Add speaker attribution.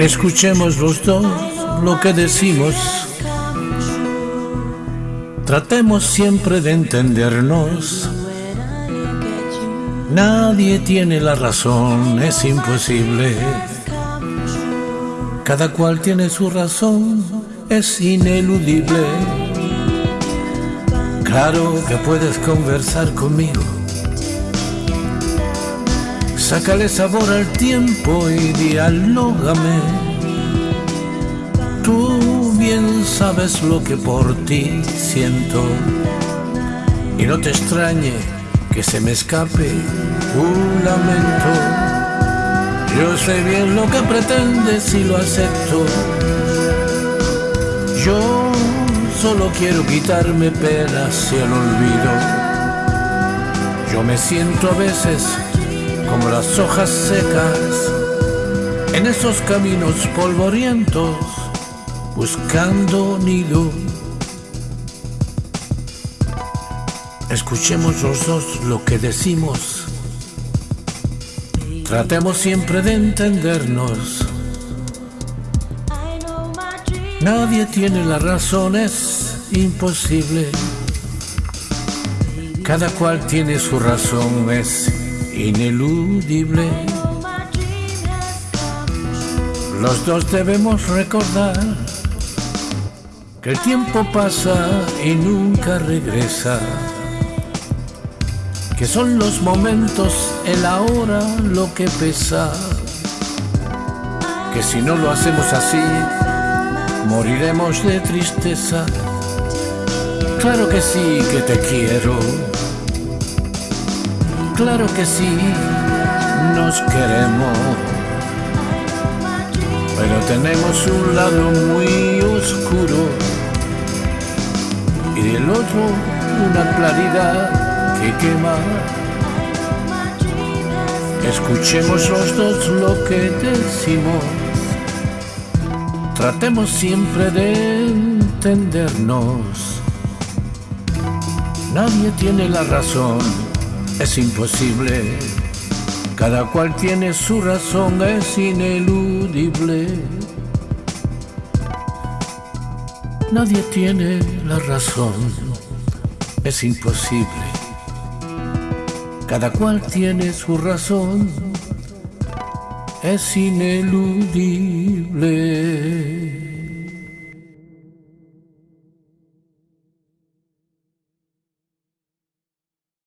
Speaker 1: Escuchemos los dos lo que decimos. Tratemos siempre de entendernos. Nadie tiene la razón, es imposible. Cada cual tiene su razón, es ineludible. Claro que puedes conversar conmigo. Sácale sabor al tiempo y dialógame. Tú bien sabes lo que por ti siento. Y no te extrañe que se me escape un lamento. Yo sé bien lo que pretendes y lo acepto. Yo solo quiero quitarme penas y el olvido. Yo me siento a veces como las hojas secas en esos caminos polvorientos buscando nido. Escuchemos los dos lo que decimos. Tratemos siempre de entendernos. Nadie tiene la razón, es imposible. Cada cual tiene su razón, es ineludible. Los dos debemos recordar que el tiempo pasa y nunca regresa. Que son los momentos, el ahora lo que pesa. Que si no lo hacemos así, moriremos de tristeza. Claro que sí que te quiero. Claro que sí, nos queremos. Pero tenemos un lado muy oscuro y del otro una claridad que quema. Escuchemos los dos lo que decimos. Tratemos siempre de entendernos. Nadie tiene la razón, es imposible. Cada cual tiene su razón, es ineludible. Nadie tiene la razón, es imposible. Cada cual tiene su razón, es ineludible.